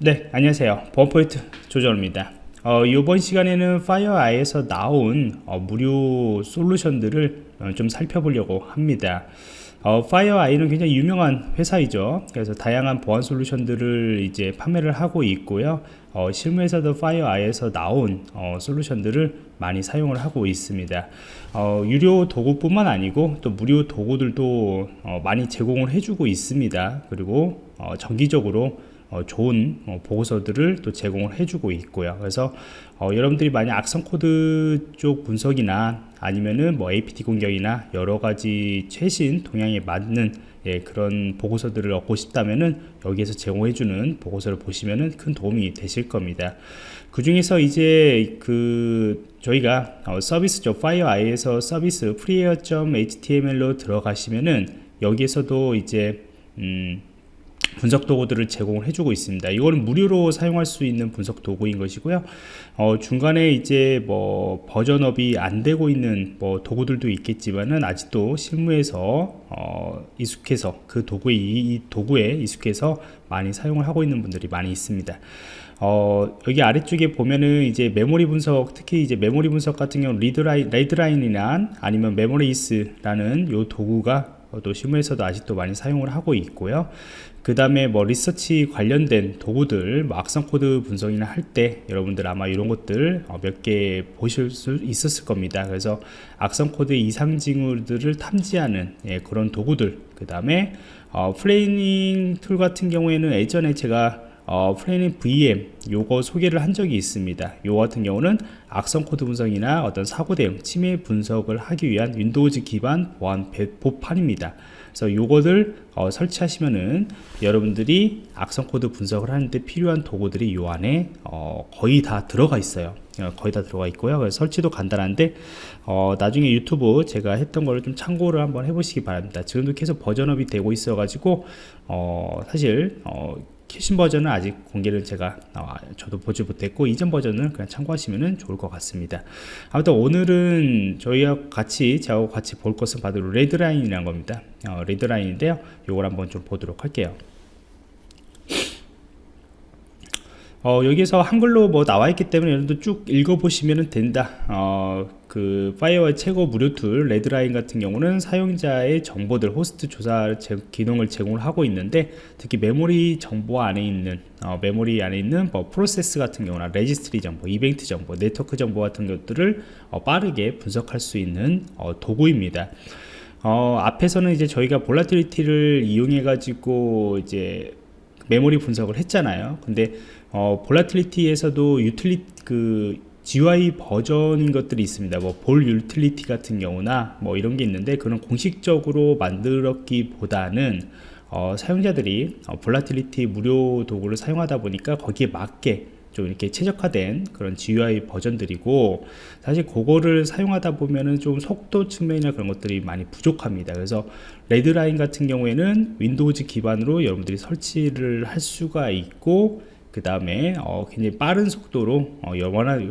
네 안녕하세요. 보안프로젝트 조정원입니다. 어, 이번 시간에는 FireEye에서 나온 어, 무료 솔루션들을 어, 좀 살펴보려고 합니다. 어, FireEye는 굉장히 유명한 회사이죠. 그래서 다양한 보안 솔루션들을 이제 판매를 하고 있고요. 어, 실무에서도 FireEye에서 나온 어, 솔루션들을 많이 사용을 하고 있습니다. 어, 유료 도구뿐만 아니고 또 무료 도구들도 어, 많이 제공을 해주고 있습니다. 그리고 어, 정기적으로 어, 좋은 어, 보고서들을 또 제공을 해주고 있고요. 그래서 어, 여러분들이 만약 악성 코드 쪽 분석이나 아니면은 뭐 APT 공격이나 여러 가지 최신 동향에 맞는 예, 그런 보고서들을 얻고 싶다면은 여기에서 제공해주는 보고서를 보시면은 큰 도움이 되실 겁니다. 그 중에서 이제 그 저희가 어, 서비스죠. FireEye에서 서비스 freeware.html로 들어가시면은 여기에서도 이제 음, 분석 도구들을 제공을 해주고 있습니다. 이거는 무료로 사용할 수 있는 분석 도구인 것이고요. 어, 중간에 이제 뭐 버전업이 안 되고 있는 뭐 도구들도 있겠지만은 아직도 실무에서 어, 익숙해서 그 도구에 이, 도구에 익숙해서 많이 사용을 하고 있는 분들이 많이 있습니다. 어, 여기 아래쪽에 보면은 이제 메모리 분석, 특히 이제 메모리 분석 같은 경우 Redline, Redline이나 아니면 Memoryze라는 요 도구가 또 실무에서도 아직도 많이 사용을 하고 있고요. 그 다음에 뭐 리서치 관련된 도구들 뭐 악성 코드 분석이나 할 때 여러분들 아마 이런 것들 어, 몇개 보실 수 있었을 겁니다 그래서 악성 코드 이상 징후들을 탐지하는 예, 그런 도구들 그 다음에 어, FLARE 툴 같은 경우에는 예전에 제가 어, FLARE VM 요거 소개를 한 적이 있습니다. 요 같은 경우는 악성 코드 분석이나 어떤 사고 대응 침해 분석을 하기 위한 Windows 기반 보안 배포판입니다. 그래서 요거를 어, 설치하시면은 여러분들이 악성 코드 분석을 하는데 필요한 도구들이 요 안에 어, 거의 다 들어가 있어요. 어, 거의 다 들어가 있고요. 그래서 설치도 간단한데 어, 나중에 유튜브 제가 했던 거를 좀 참고를 한번 해보시기 바랍니다. 지금도 계속 버전업이 되고 있어 가지고 어, 사실 어, 최신 버전은 아직 공개를 제가 어, 저도 보지 못했고 이전 버전은 그냥 참고하시면 좋을 것 같습니다. 아무튼 오늘은 저희와 같이 저하고 같이 볼 것은 바로 Redline이라는 겁니다. 어, Redline인데요. 이걸 한번 좀 보도록 할게요. 어, 여기서 한글로 뭐 나와 있기 때문에 여러분들 쭉 읽어보시면 된다. 어, 그 FireEye의 최고 무료 툴 Redline 같은 경우는 사용자의 정보들 호스트 조사 제, 기능을 제공을 하고 있는데 특히 메모리 정보 안에 있는 어, 메모리 안에 있는 뭐 프로세스 같은 경우나 레지스트리 정보 이벤트 정보 네트워크 정보 같은 것들을 어, 빠르게 분석할 수 있는 어, 도구입니다. 어, 앞에서는 이제 저희가 Volatility를 이용해 가지고 이제 메모리 분석을 했잖아요. 근데 어, Volatility에서도 유틸리 그 GUI 버전인 것들이 있습니다. 뭐 VolUtility 같은 경우나 뭐 이런 게 있는데 그런 공식적으로 만들었기보다는 어, 사용자들이 어, Volatility 무료 도구를 사용하다 보니까 거기에 맞게 좀 이렇게 최적화된 그런 GUI 버전들이고 사실 그거를 사용하다 보면은 좀 속도 측면이나 그런 것들이 많이 부족합니다 그래서 Redline 같은 경우에는 Windows 기반으로 여러분들이 설치를 할 수가 있고 그 다음에 어, 굉장히 빠른 속도로 어,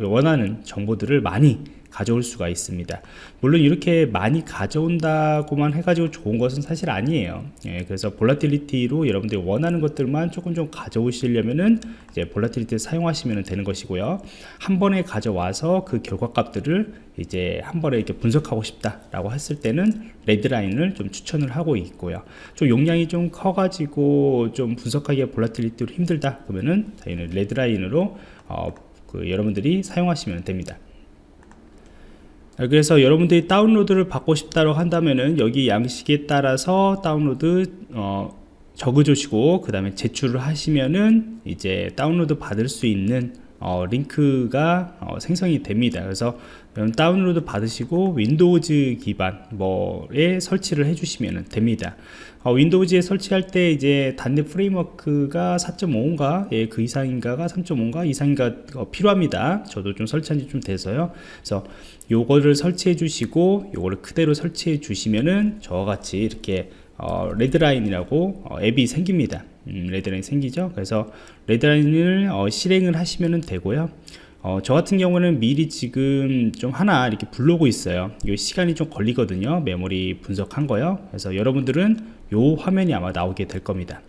원하는 정보들을 많이 가져올 수가 있습니다. 물론 이렇게 많이 가져온다고만 해가지고 좋은 것은 사실 아니에요. 예, 그래서 Volatility로 여러분들이 원하는 것들만 조금 좀 가져오시려면은 이제 Volatility를 사용하시면 되는 것이고요. 한 번에 가져와서 그 결과값들을 이제 한 번에 이렇게 분석하고 싶다 라고 했을 때는 Redline을 좀 추천을 하고 있고요. 좀 용량이 좀 커가지고 좀 분석하기가 Volatility로 힘들다 그러면은 Redline으로 어, 그 여러분들이 사용하시면 됩니다 그래서 여러분들이 다운로드를 받고 싶다고 한다면은 여기 양식에 따라서 다운로드 어, 적어주시고 그 다음에 제출을 하시면은 이제 다운로드 받을 수 있는 어, 링크가 어, 생성이 됩니다. 그래서 다운로드 받으시고 Windows 기반 뭐에 설치를 해주시면 됩니다. 어, Windows에 설치할 때 이제 단넷 프레임워크가 4.5인가? 예, 그 이상인가가 3.5인가? 이상인가 어, 필요합니다. 저도 좀 설치한 지 좀 돼서요. 그래서 요거를 설치해 주시고 요거를 그대로 설치해 주시면은 저와 같이 이렇게 어, Redline이라고 어, 앱이 생깁니다. 음, Redline 생기죠? 그래서 Redline을 어, 실행을 하시면 되고요 어, 저 같은 경우는 미리 지금 좀 하나 이렇게 불러오고 있어요. 이 시간이 좀 걸리거든요. 메모리 분석한 거요. 그래서 여러분들은 요 화면이 아마 나오게 될 겁니다.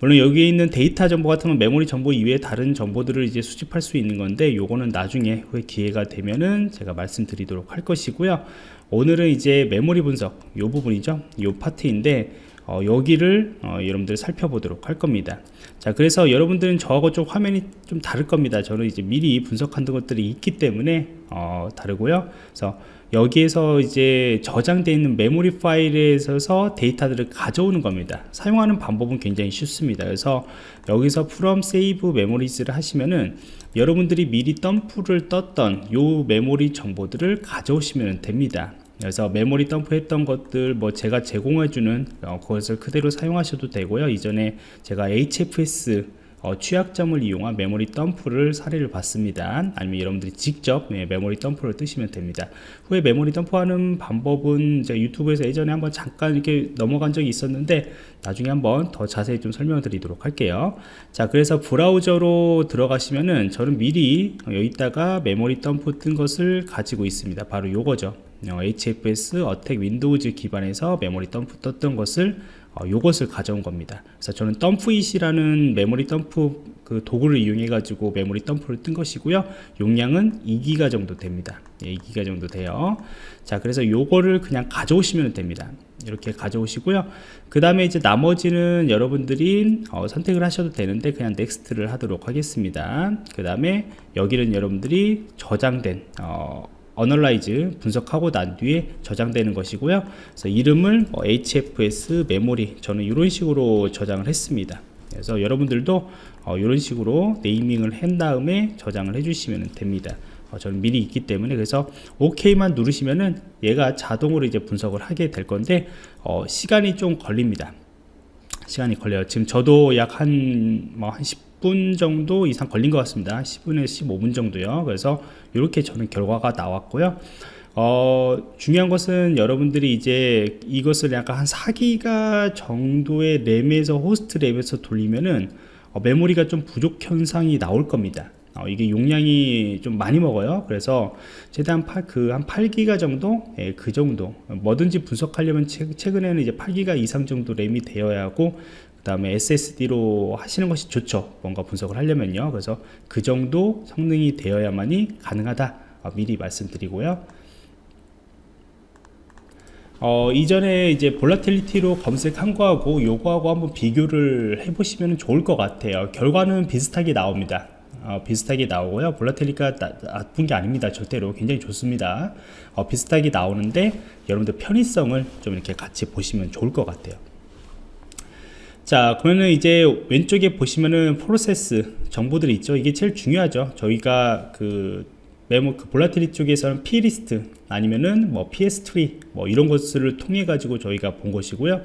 물론 여기에 있는 데이터 정보 같은 건 메모리 정보 이외에 다른 정보들을 이제 수집할 수 있는 건데 요거는 나중에 후에 기회가 되면은 제가 말씀드리도록 할 것이고요. 오늘은 이제 메모리 분석 요 부분이죠. 요 파트인데 어, 여기를 어, 여러분들 살펴보도록 할 겁니다 자 그래서 여러분들은 저하고 좀 화면이 좀 다를 겁니다. 저는 이제 미리 분석한 것들이 있기 때문에 어, 다르고요. 그래서 여기에서 이제 저장되어 있는 메모리 파일에 있어서 데이터들을 가져오는 겁니다. 사용하는 방법은 굉장히 쉽습니다. 그래서 여기서 from save memories를 하시면은 여러분들이 미리 덤프를 떴던 요 메모리 정보들을 가져오시면 됩니다 그래서 메모리 덤프 했던 것들 뭐 제가 제공해주는 어, 그것을 그대로 사용하셔도 되고요. 이전에 제가 HFS 어, 취약점을 이용한 메모리 덤프를 사례를 봤습니다. 아니면 여러분들이 직접 네, 메모리 덤프를 뜨시면 됩니다. 후에 메모리 덤프하는 방법은 제가 유튜브에서 예전에 한번 잠깐 이렇게 넘어간 적이 있었는데 나중에 한번 더 자세히 좀 설명 드리도록 할게요. 자 그래서 브라우저로 들어가시면은 저는 미리 여기다가 메모리 덤프 뜬 것을 가지고 있습니다. 바로 요거죠. 어, HFS attack Windows 기반에서 메모리 덤프 떴던 것을 어, 요것을 가져온 겁니다. 그래서 저는 DumpIt이라는 메모리 덤프 그 도구를 이용해 가지고 메모리 덤프를 뜬 것이고요. 용량은 2기가 정도 됩니다. 예, 2기가 정도 돼요. 자 그래서 요거를 그냥 가져오시면 됩니다. 이렇게 가져오시고요. 그 다음에 이제 나머지는 여러분들이 어, 선택을 하셔도 되는데 그냥 next를 하도록 하겠습니다. 그 다음에 여기는 여러분들이 저장된 어, analyze 분석하고 난 뒤에 저장되는 것이고요. 그래서 이름을 뭐 hfs 메모리 저는 이런 식으로 저장을 했습니다. 그래서 여러분들도 어, 이런 식으로 네이밍을 한 다음에 저장을 해주시면 됩니다. 어, 저는 미리 있기 때문에 그래서 OK만 누르시면은 얘가 자동으로 이제 분석을 하게 될 건데 어, 시간이 좀 걸립니다 시간이 걸려요. 지금 저도 약 한 뭐한 10분 정도 이상 걸린 것 같습니다. 10분에서 15분 정도요. 그래서 이렇게 저는 결과가 나왔고요. 어, 중요한 것은 여러분들이 이제 이것을 약간 한 4기가 정도의 램에서 호스트 램에서 돌리면은 어, 메모리가 좀 부족 현상이 나올 겁니다 어, 이게 용량이 좀 많이 먹어요. 그래서 최대한 그한 8기가 정도? 예, 그 정도. 뭐든지 분석하려면 최 근에는 이제 8기가 이상 정도 램이 되어야 하고 그 다음에 SSD로 하시는 것이 좋죠. 뭔가 분석을 하려면요. 그래서 그 정도 성능이 되어야만이 가능하다. 어, 미리 말씀드리고요. 어, 이전에 이제 볼라틸리티로 검색한 거하고 요거하고 한번 비교를 해보시면 좋을 것 같아요. 결과는 비슷하게 나옵니다 어, 비슷하게 나오고요. 볼라텔리가 나쁜 게 아닙니다. 절대로 굉장히 좋습니다. 어, 비슷하게 나오는데 여러분들 편의성을 좀 이렇게 같이 보시면 좋을 것 같아요. 자 그러면은 이제 왼쪽에 보시면은 프로세스 정보들이 있죠. 이게 제일 중요하죠. 저희가 그 메모 그 Volatility 쪽에서는 pslist 아니면은 뭐 pstree 뭐 이런 것을 통해 가지고 저희가 본 것이고요.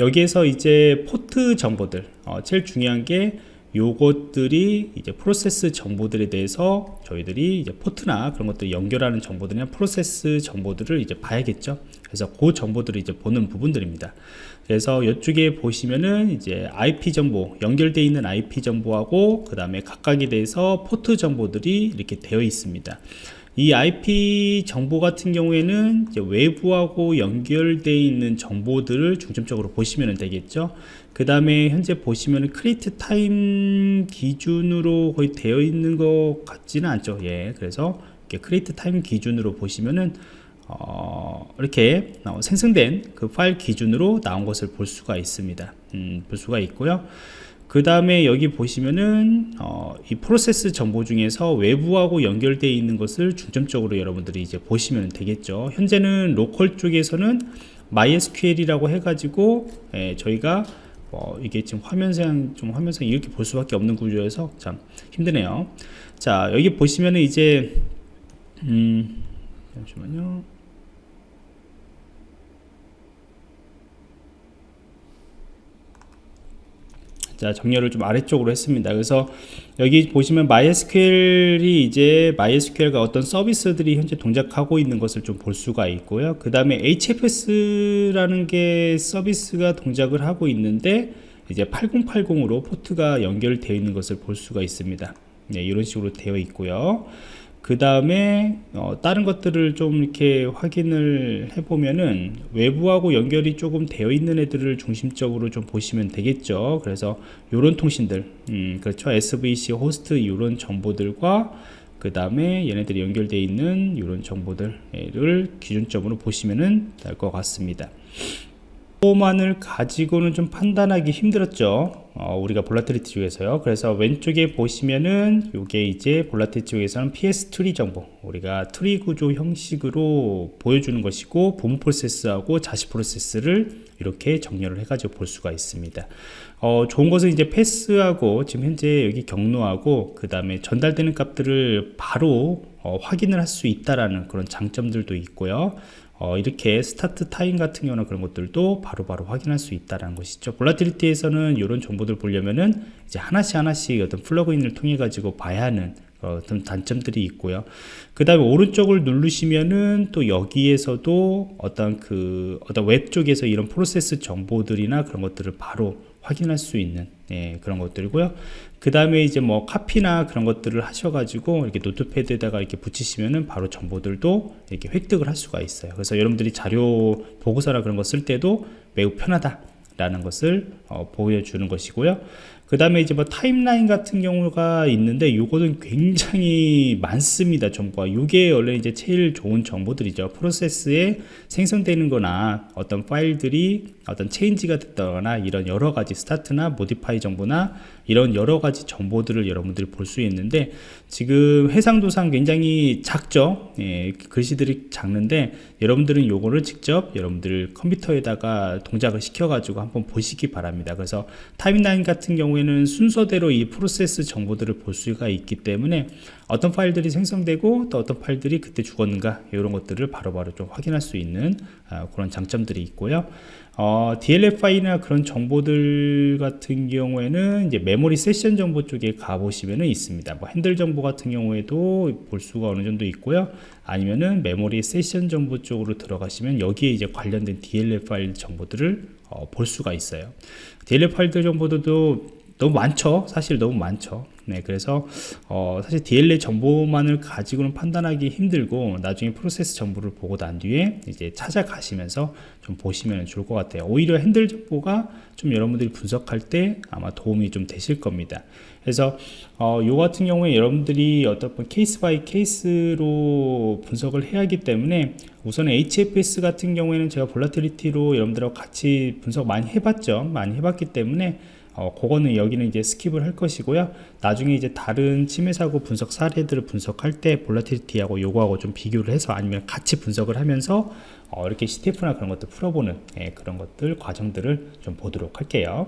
여기에서 이제 포트 정보들. 어, 제일 중요한 게 요것들이 이제 프로세스 정보들에 대해서 저희들이 이제 포트나 그런 것들 연결하는 정보들이나 프로세스 정보들을 이제 봐야겠죠. 그래서 그 정보들을 이제 보는 부분들입니다. 그래서 이쪽에 보시면은 이제 IP 정보 연결되어 있는 IP 정보하고 그 다음에 각각에 대해서 포트 정보들이 이렇게 되어 있습니다. 이 IP 정보 같은 경우에는 외부하고 연결되어 있는 정보들을 중점적으로 보시면 되겠죠 그 다음에 현재 보시면 create time 기준으로 거의 되어 있는 것 같지는 않죠. 예 그래서 create time 기준으로 보시면은 어, 이렇게 어, 생성된 그 파일 기준으로 나온 것을 볼 수가 있습니다. 음, 볼 수가 있고요. 그 다음에 여기 보시면은 어, 이 프로세스 정보 중에서 외부하고 연결되어 있는 것을 중점적으로 여러분들이 이제 보시면 되겠죠. 현재는 로컬 쪽에서는 MySQL이라고 해가지고 예, 저희가 어, 이게 지금 화면상 좀 화면상 이렇게 볼 수밖에 없는 구조여서 참 힘드네요. 자 여기 보시면은 이제 음 잠시만요 자 정렬을 좀 아래쪽으로 했습니다. 그래서 여기 보시면 MySQL이 이제 MySQL과 어떤 서비스들이 현재 동작하고 있는 것을 좀 볼 수가 있고요. 그 다음에 HFS라는 게 서비스가 동작을 하고 있는데 이제 8080으로 포트가 연결되어 있는 것을 볼 수가 있습니다. 네, 이런 식으로 되어 있고요 그 다음에 어, 다른 것들을 좀 이렇게 확인을 해보면은 외부하고 연결이 조금 되어 있는 애들을 중심적으로 좀 보시면 되겠죠. 그래서 요런 통신들 음, 그렇죠. SVC 호스트 요런 정보들과 그 다음에 얘네들이 연결되어 있는 이런 정보들을 기준점으로 보시면 될것 같습니다 만을 가지고는 좀 판단하기 힘들었죠. 어, 우리가 Volatility 쪽에서요. 그래서 왼쪽에 보시면은 이게 이제 Volatility 쪽에서는 pstree 정보 우리가 트리 구조 형식으로 보여주는 것이고 부모 프로세스하고 자식 프로세스를 이렇게 정렬을 해 가지고 볼 수가 있습니다. 어, 좋은 것은 이제 path하고 지금 현재 여기 경로하고 그 다음에 전달되는 값들을 바로 어, 확인을 할 수 있다라는 그런 장점들도 있고요 어, 이렇게 start time 같은 경우나 그런 것들도 바로바로 바로 확인할 수 있다는 것이죠. Volatility에서는 이런 정보들 보려면은 이제 하나씩 하나씩 어떤 plugin을 통해 가지고 봐야 하는 어떤 단점들이 있고요. 그 다음에 오른쪽을 누르시면은 또 여기에서도 어떤 그 어떤 웹 쪽에서 이런 프로세스 정보들이나 그런 것들을 바로 확인할 수 있는 예, 그런 것들이고요 그 다음에 이제 뭐 카피나 그런 것들을 하셔가지고 이렇게 Notepad에다가 이렇게 붙이시면은 바로 정보들도 이렇게 획득을 할 수가 있어요. 그래서 여러분들이 자료 보고서나 그런 거 쓸 때도 매우 편하다. 라는 것을 어, 보여주는 것이고요 그 다음에 이제 뭐 timeline 같은 경우가 있는데 요거는 굉장히 많습니다 정보가 이게 원래 이제 제일 좋은 정보들이죠. 프로세스에 생성되는 거나 어떤 파일들이 어떤 change가 됐다거나 이런 여러 가지 start나 modify 정보나 이런 여러 가지 정보들을 여러분들이 볼 수 있는데 지금 해상도상 굉장히 작죠? 예, 글씨들이 작는데 여러분들은 요거를 직접 여러분들 컴퓨터에다가 동작을 시켜 가지고 한번 보시기 바랍니다. 그래서 타임라인 같은 경우에는 순서대로 이 프로세스 정보들을 볼 수가 있기 때문에 어떤 파일들이 생성되고 또 어떤 파일들이 그때 죽었는가 이런 것들을 바로바로 바로 좀 확인할 수 있는 아, 그런 장점들이 있고요 어, DLFI나 그런 정보들 같은 경우에는 이제 메모리 세션 정보 쪽에 가보시면 있습니다. 뭐 핸들 정보 같은 경우에도 볼 수가 어느 정도 있고요. 아니면은 메모리 세션 정보 쪽으로 들어가시면 여기에 이제 관련된 파일 정보들을 어, 볼 수가 있어요. 파일들 정보들도 너무 많죠 사실 너무 많죠 네 그래서 어, 사실 DLL 정보만을 가지고는 판단하기 힘들고 나중에 프로세스 정보를 보고 난 뒤에 이제 찾아가시면서 좀 보시면 좋을 것 같아요. 오히려 핸들 정보가 좀 여러분들이 분석할 때 아마 도움이 좀 되실 겁니다. 그래서 어, 요 같은 경우에 여러분들이 어떤 case by case로 분석을 해야 하기 때문에 우선 HFS 같은 경우에는 제가 Volatility로 여러분들하고 같이 분석 많이 해봤죠. 많이 해봤기 때문에 어, 그거는 여기는 이제 skip을 할 것이고요. 나중에 이제 다른 침해 사고 분석 사례들을 분석할 때 Volatility하고 요거하고 좀 비교를 해서 아니면 같이 분석을 하면서 어, 이렇게 CTF나 그런 것들 풀어보는 예, 그런 것들 과정들을 좀 보도록 할게요